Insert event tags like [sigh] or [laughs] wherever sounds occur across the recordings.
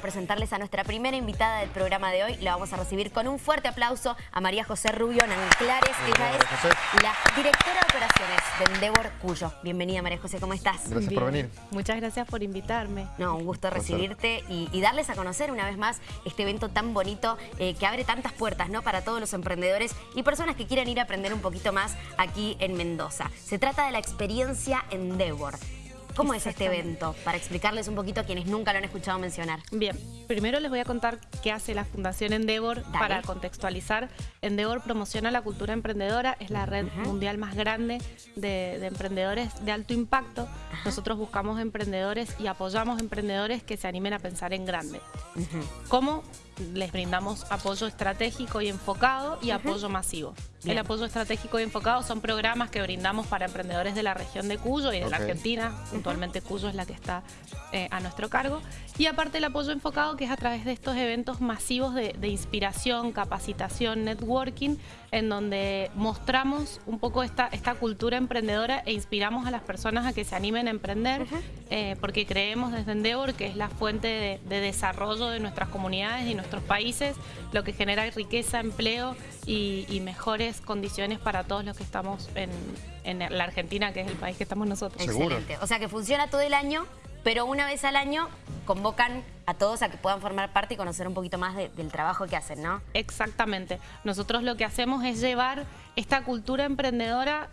presentarles a nuestra primera invitada del programa de hoy. La vamos a recibir con un fuerte aplauso a María José Rubio Nanclares. Ella es la directora de operaciones de Endeavor Cuyo. Bienvenida María José, ¿cómo estás? Gracias por venir. Muchas gracias por invitarme. No, un gusto recibirte y, darles a conocer una vez más este evento tan bonito eh, que abre tantas puertas ¿no? para todos los emprendedores y personas que quieran ir a aprender un poquito más aquí en Mendoza. Se trata de la experiencia Endeavor. ¿Cómo es este evento? Para explicarles un poquito a quienes nunca lo han escuchado mencionar. Bien, primero les voy a contar qué hace la Fundación Endeavor para contextualizar. Endeavor promociona la cultura emprendedora, es la red mundial más grande de, emprendedores de alto impacto. Nosotros buscamos emprendedores y apoyamos emprendedores que se animen a pensar en grande. ¿Cómo? Les brindamos apoyo estratégico y enfocado y apoyo masivo. El apoyo estratégico y enfocado son programas que brindamos para emprendedores de la región de Cuyo y de la Argentina. Puntualmente Cuyo es la que está eh, a nuestro cargo. Y aparte el apoyo enfocado que es a través de estos eventos masivos de, inspiración, capacitación, networking, en donde mostramos un poco esta, esta cultura emprendedora e inspiramos a las personas a que se animen a emprender, eh, porque creemos desde Endeavor que es la fuente de, de desarrollo de nuestras comunidades y nuestros nuestros países, lo que genera riqueza, empleo y, mejores condiciones para todos los que estamos en, la Argentina, que es el país que estamos nosotros. Excelente. O sea que funciona todo el año, pero una vez al año convocan a todos a que puedan formar parte y conocer un poquito más del trabajo que hacen, ¿no? Exactamente. Nosotros lo que hacemos es llevar esta cultura emprendedora,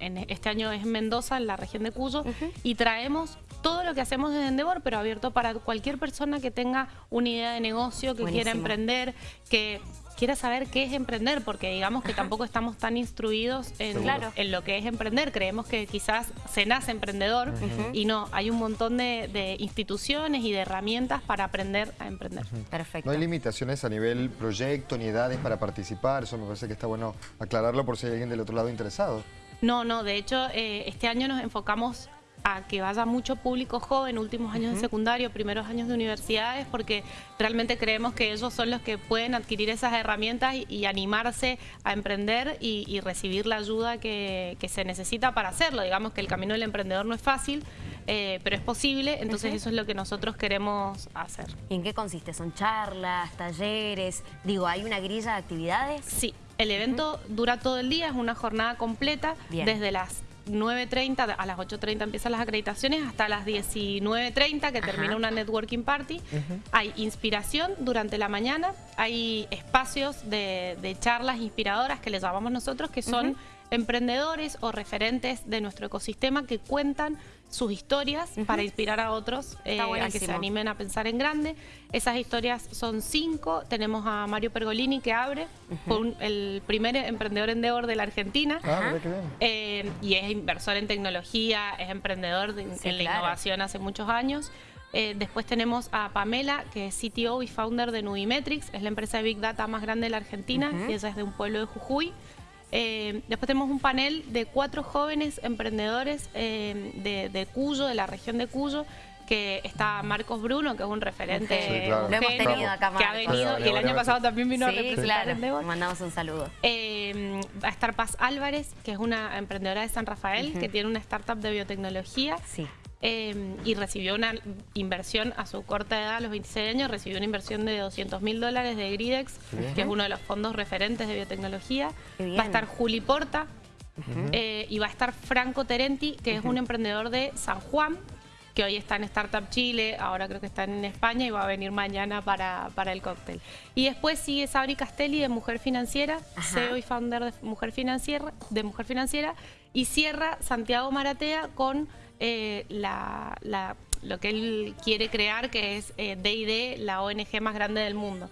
en, este año es Mendoza, en la región de Cuyo, y traemos todo lo que hacemos desde Endeavor, pero abierto para cualquier persona que tenga una idea de negocio, que quiera emprender, que quiera saber qué es emprender, porque digamos que tampoco estamos tan instruidos en, en, lo que es emprender. Creemos que quizás se nace emprendedor y no, hay un montón de, instituciones y de herramientas para aprender a emprender. Perfecto. No hay limitaciones a nivel proyecto ni edades para participar, eso me parece que está bueno aclararlo por si hay alguien del otro lado interesado. No, no, de hecho eh, este año nos enfocamos a que vaya mucho público joven, últimos años de secundario, primeros años de universidades, porque realmente creemos que ellos son los que pueden adquirir esas herramientas y, animarse a emprender y, recibir la ayuda que, se necesita para hacerlo. Digamos que el camino del emprendedor no es fácil, eh, pero es posible, entonces eso es lo que nosotros queremos hacer. ¿Y en qué consiste? ¿Son charlas, talleres? Digo, ¿hay una grilla de actividades? Sí, el evento dura todo el día, es una jornada completa, desde las 9.30, a las 8.30 empiezan las acreditaciones, hasta las 19.30 que termina una networking party. Hay inspiración durante la mañana, hay espacios de, charlas inspiradoras que les llamamos nosotros, que son emprendedores o referentes de nuestro ecosistema que cuentan sus historias para inspirar a otros eh, a que se animen a pensar en grande. Esas historias son cinco. Tenemos a Mario Pergolini que abre, el primer emprendedor endeavor de la Argentina. Ah, eh, y es inversor en tecnología, es emprendedor en la innovación hace muchos años. Eh, después tenemos a Pamela, que es CTO y founder de Nubimetrics, es la empresa de Big Data más grande de la Argentina, y ella es de un pueblo de Jujuy. Eh, después tenemos un panel de cuatro jóvenes emprendedores eh, de, Cuyo, de la región de Cuyo, que está Marcos Bruno, que es un referente Lo hemos tenido acá, que ha venido y el año pasado también vino a representar claro. mandamos un saludo. Eh, va a estar Paz Álvarez, que es una emprendedora de San Rafael, que tiene una startup de biotecnología. Sí. Em, y recibió una inversión a su corta edad, a los 26 años, recibió una inversión de 200 mil dólares de Gridex, que es uno de los fondos referentes de biotecnología. Va a estar Juli Porta eh, y va a estar Franco Terenti, que es un emprendedor de San Juan, que hoy está en Startup Chile, ahora creo que está en España y va a venir mañana para, para el cóctel. Y después sigue Sabri Castelli de Mujer Financiera, CEO y founder de Mujer Financiera, de Mujer Financiera, y cierra Santiago Maratea con eh, la, lo que él quiere crear, que es D&D, eh, la ONG más grande del mundo.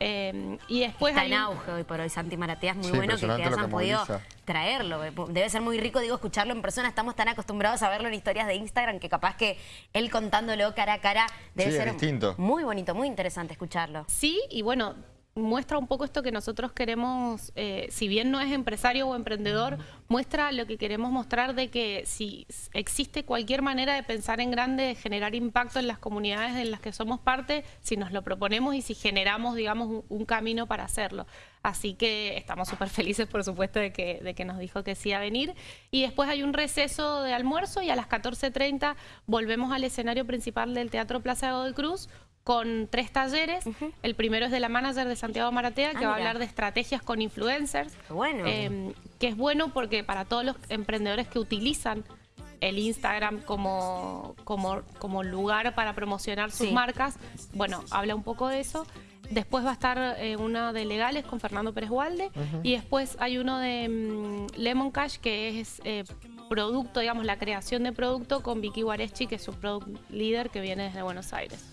Eh, y después Está en auge hoy por hoy, Santi Maratea, es muy bueno que, hayan podido traerlo. Debe ser muy rico, digo, escucharlo en persona. Estamos tan acostumbrados a verlo en historias de Instagram que capaz que él contándolo cara a cara debe ser distinto. muy bonito, muy interesante escucharlo. Sí, y bueno, muestra un poco esto que nosotros queremos, eh, si bien no es empresario o emprendedor, muestra lo que queremos mostrar de que si existe cualquier manera de pensar en grande, de generar impacto en las comunidades en las que somos parte, si nos lo proponemos y si generamos, digamos, un, camino para hacerlo. Así que estamos súper felices, por supuesto, de que, de que nos dijo que sí a venir. Y después hay un receso de almuerzo y a las 14.30 volvemos al escenario principal del Teatro Plaza de Godoy Cruz con tres talleres. El primero es de la manager de Santiago Maratea, que ah, va a hablar de estrategias con influencers. Bueno. Em, que es bueno porque para todos los emprendedores que utilizan el Instagram como, como, como lugar para promocionar sus marcas, bueno, habla un poco de eso. Después va a estar eh, uno de legales con Fernando Pérez Walde y después hay uno de mm, Lemon Cash que es eh, producto, digamos, la creación de producto con Vicky Guareschi, que es su product leader que viene desde Buenos Aires.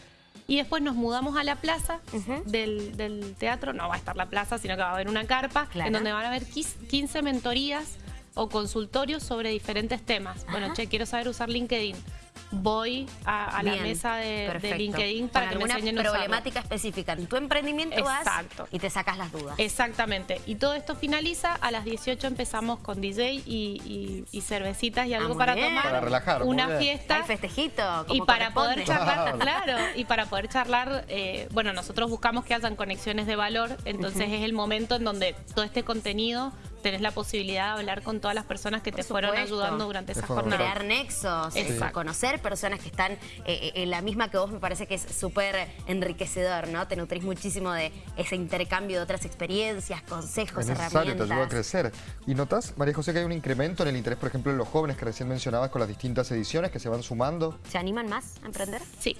Y después nos mudamos a la plaza del, teatro, no va a estar la plaza, sino que va a haber una carpa, en donde van a haber 15 mentorías o consultorios sobre diferentes temas. Bueno, che, quiero saber usar LinkedIn voy a, la mesa de, LinkedIn para que me enseñen a problemática específica en tu emprendimiento Exacto. y te sacas las dudas. Exactamente. Y todo esto finaliza, a las 18 empezamos con DJ y, cervecitas y algo ah, para tomar. Para relajar. Una fiesta. Hay festejito. y para poder charlar, [laughs] claro, y para poder charlar, eh, bueno, nosotros buscamos que hayan conexiones de valor, entonces es el momento en donde todo este contenido tenés la posibilidad de hablar con todas las personas que te fueron ayudando durante esa jornada. Crear nexos, conocer personas que están eh, eh, en la misma que vos, me parece que es súper enriquecedor, ¿no? Te nutrís muchísimo de ese intercambio de otras experiencias, consejos, es necesario, te ayuda a crecer. ¿Y notas, María José, que hay un incremento en el interés, por ejemplo, en los jóvenes que recién mencionabas con las distintas ediciones que se van sumando? ¿Se animan más a emprender? Sí.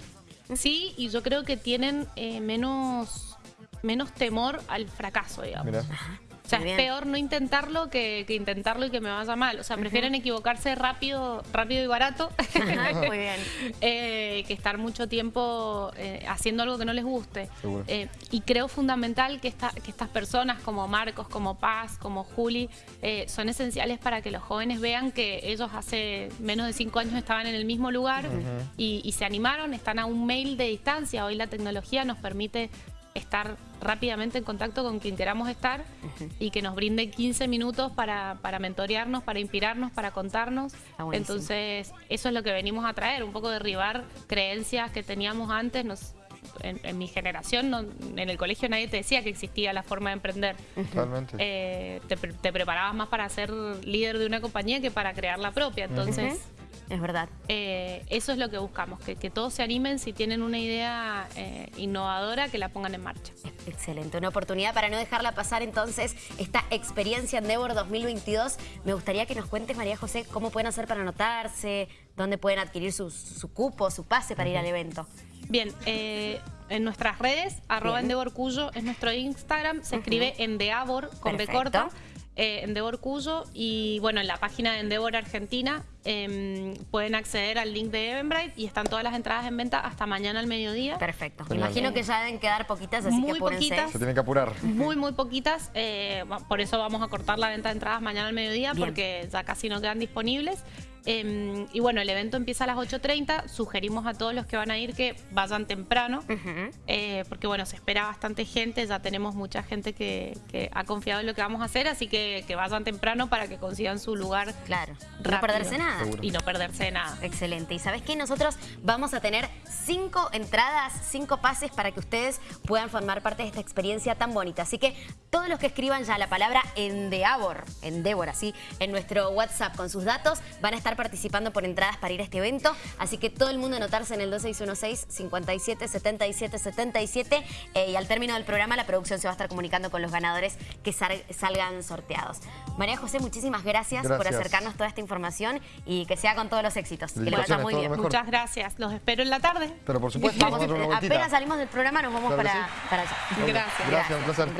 Sí, y yo creo que tienen eh, menos, menos temor al fracaso, digamos. O sea, es peor no intentarlo que, intentarlo y que me vaya mal. O sea, prefieren equivocarse rápido, rápido y barato Muy bien. [laughs] Eh, que estar mucho tiempo eh, haciendo algo que no les guste. Eh, y creo fundamental que, que estas personas como Marcos, como Paz, como Juli, son esenciales para que los jóvenes vean que ellos hace menos de cinco años estaban en el mismo lugar y se animaron, están a un mail de distancia. Hoy la tecnología nos permite estar rápidamente en contacto con quien queramos estar y que nos brinde 15 minutos para, para mentorearnos, para inspirarnos, para contarnos. Entonces, eso es lo que venimos a traer, un poco derribar creencias que teníamos antes. Nos, en, mi generación, en el colegio nadie te decía que existía la forma de emprender. Totalmente. Eh, te, preparabas más para ser líder de una compañía que para crear la propia. Entonces... Es verdad. Eh, eso es lo que buscamos, que, todos se animen si tienen una idea eh, innovadora, que la pongan en marcha. Excelente, una oportunidad para no dejarla pasar entonces esta experiencia Endeavor 2022. Me gustaría que nos cuentes, María José, cómo pueden hacer para anotarse, dónde pueden adquirir su, cupo, su pase para ir al evento. Bien, eh, en nuestras redes, arroba Endeavor Cuyo es nuestro Instagram, se escribe Endeavor con B corta eh, Endeavor Cuyo y bueno, en la página de Endeavor Argentina em, pueden acceder al link de Eventbrite y están todas las entradas en venta hasta mañana al mediodía. Perfecto. Me imagino que ya deben quedar poquitas, así muy poquitas. Se tienen que apurar. Muy, muy poquitas. Eh, por eso vamos a cortar la venta de entradas mañana al mediodía porque ya casi no quedan disponibles. Em, y bueno, el evento empieza a las 8.30. Sugerimos a todos los que van a ir que vayan temprano, eh, porque bueno, se espera bastante gente. Ya tenemos mucha gente que, ha confiado en lo que vamos a hacer, así que, que vayan temprano para que consigan su lugar. Claro, no perderse nada. Y no perderse nada. Excelente. Y sabes qué? Nosotros vamos a tener cinco entradas, cinco pases para que ustedes puedan formar parte de esta experiencia tan bonita. Así que todos los que escriban ya la palabra Endeavor, Endeavor, así, en nuestro WhatsApp con sus datos, van a estar participando por entradas para ir a este evento, así que todo el mundo anotarse en el 2616 57 77 77 y al término del programa la producción se va a estar comunicando con los ganadores que salgan sorteados. María José, muchísimas gracias, por acercarnos toda esta información y que sea con todos los éxitos. Que le vaya muy bien. Muchas gracias. Los espero en la tarde. Pero por supuesto, apenas salimos del programa nos vamos para, para allá. Gracias. Gracias, un placer.